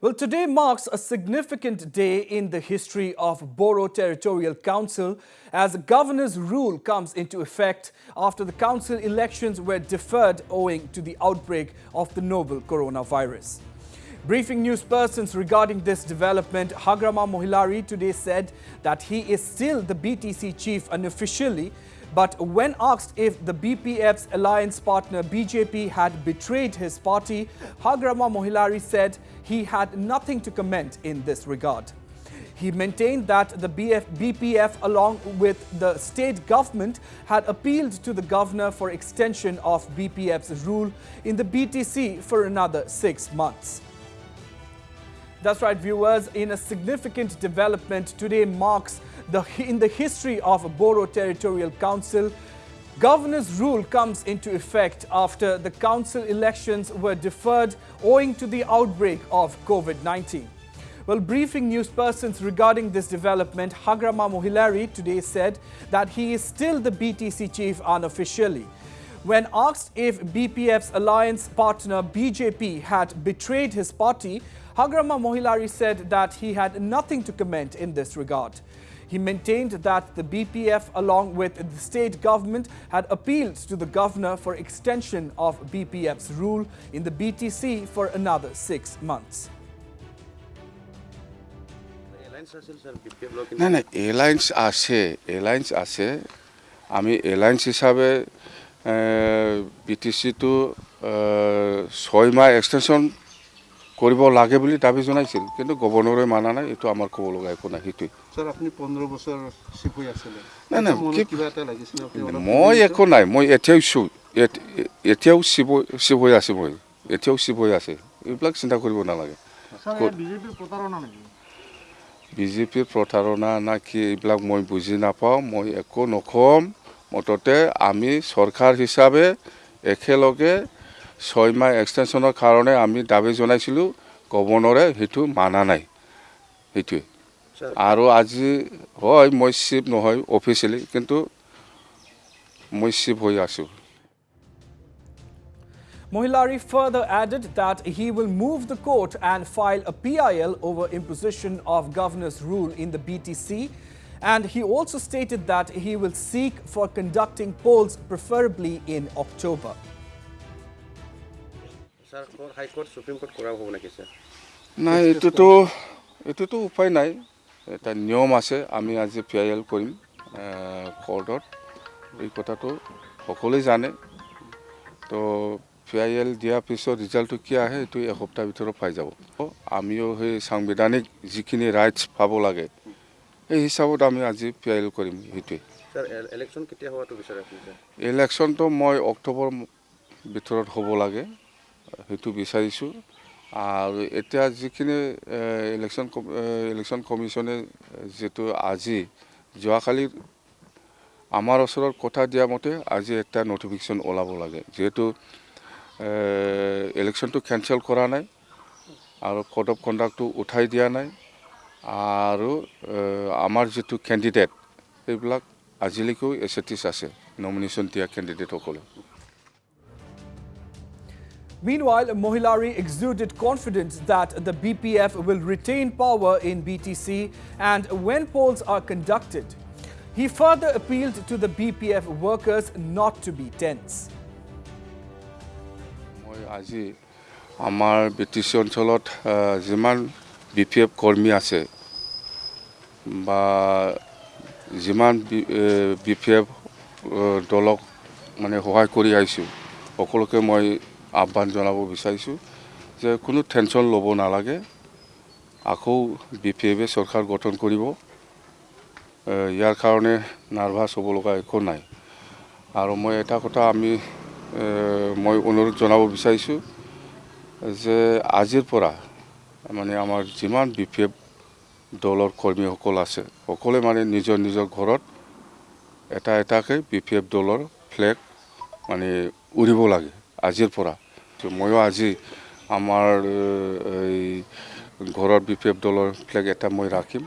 Well, today marks a significant day in the history of Boro Territorial Council as governor's rule comes into effect after the council elections were deferred owing to the outbreak of the novel coronavirus. Briefing news persons regarding this development, Hagrama Mohilari today said that he is still the BTC chief unofficially but when asked if the BPF's alliance partner BJP had betrayed his party, Hagrama Mohilari said he had nothing to comment in this regard. He maintained that the BF, BPF along with the state government had appealed to the governor for extension of BPF's rule in the BTC for another six months. That's right, viewers. In a significant development, today marks the, in the history of a Boro Territorial Council. Governor's rule comes into effect after the council elections were deferred owing to the outbreak of COVID-19. Well, briefing news persons regarding this development, Hagrama Mohilari today said that he is still the BTC chief unofficially. When asked if BPF's alliance partner BJP had betrayed his party, Hagrama Mohilari said that he had nothing to comment in this regard. He maintained that the BPF along with the state government had appealed to the governor for extension of BPF's rule in the BTC for another six months. নাই নাই airlines আছে airlines আছে আমি airlines হিচাপে B T চিটো ছয় মাহ extension কৰিব লাগে বুলি দাবী জনাইছিল কিন্তু গভৰ্ণৰে মানা নাই এইটো আমাৰ ক'ব লগা একো নাই সেইটোৱে নাই, নাই, মই একো নাই মই এতিয়াও চু এত- এতিয়াও চিব চিব হৈ আছে মই এতিয়াও চিব হৈ আছে এইবিলাক চিন্তা কৰিব নালাগে। বিজেপিৰ প্ৰতাৰণা না কি এইবিলাক মই বুজি নাপাওঁ মই একো নক'ম মুঠতে আমি চৰকাৰ হিচাপে একেলগে ছয় মাহ এক্সটেনশ্যনৰ কাৰণে আমি দাবী জনাইছিলোঁ গভৰ্ণৰে সেইটো মানা নাই সেইটোৱে আৰু আজি হয় মই চিফ নহয় অফিচিয়েলি কিন্তু মই চিফ হৈ আছোঁ Mohilari further added that he will move the court and file a PIL over imposition of governor's rule in the BTC. And he also stated that he will seek for conducting polls preferably in October. নাই এইটোতো এইটোতো উপায় নাই। এটা নিয়ম আছে আমি আজি পি আই এল কৰিম কৰ্টত এই কথাটো সকলোৱে জানে। তো পি আই এল দিয়াৰ পিছত ৰিজাল্টটো কি আহে এইটো এসপ্তাহৰ ভিতৰত পাই যাব। আমিও সেই সাংবিধানিক যিখিনি ৰাইটছ পাব লাগে সেই হিচাপত আমি আজি পি আই এল কৰিম সেইটোৱে। ইলেকশ্যনটো মই অক্টোবৰ ভিতৰত হ'ব লাগে। সেইটো বিচাৰিছোঁ। আৰু এতিয়া যিখিনি ইলেকশ্যন ইলেকশ্যন কমিশ্যনে যিটো আজি যোৱাকালি আমাৰ ওচৰত কথা দিয়া মতে আজি এটা নটিফিকেশ্যন ওলাব লাগে। যিহেতু ইলেকশ্যনটো কেঞ্চেল কৰা নাই আৰু কোড অফ কণ্ডাক্টটো উঠাই দিয়া নাই। আৰু এ, আমাৰ যিটো কেণ্ডিডেট সেইবিলাক আজিলৈকেও এছেটিছ আছে নমিনেশ্যন দিয়া কেণ্ডিডেটসকলে Meanwhile, Mohilari exuded confidence that the BPF will retain power in BTC and when polls are conducted. He further appealed to the BPF workers not to be tense. মই আজি আমাৰ বি টি চি অঞ্চলত আহ, যিমান B P F কৰ্মী আছে বা যিমান বি পি এফ দলক মানে সহায় কৰি আহিছোঁ সকলোকে মই আহ্বান জনাব বিচাৰিছোঁ যে কোনো টেনশ্যন ল'ব নালাগে। আকৌ বি পি এফে চৰকাৰ গঠন কৰিব। ইয়াৰ কাৰণে নাৰ্ভাছ হ'ব লগা একো নাই। আৰু মই এটা কথা আমি মই অনুৰোধ জনাব বিচাৰিছোঁ যে আজিৰ পৰা মানে আমাৰ যিমান বি পি এফ দলৰ কৰ্মীসকল আছে সকলোৱে মানে নিজৰ নিজৰ ঘৰত এটা এটাকৈ বি পি এফ দলৰ ফ্লেগ মানে উৰিব লাগে। আজিৰ পৰা। ময়ো আজি আমাৰ এই ঘৰত বি পি এফ দলৰ ফ্লেগ এটা মই ৰাখিম।